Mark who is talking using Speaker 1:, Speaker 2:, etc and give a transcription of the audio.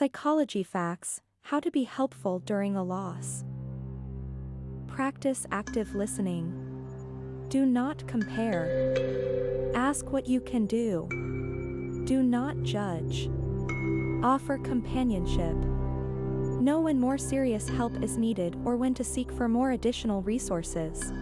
Speaker 1: Psychology facts How to be helpful during a loss. Practice active listening. Do not compare. Ask what you can do. Do not judge. Offer companionship. Know when more serious help is needed or when to seek for more additional resources.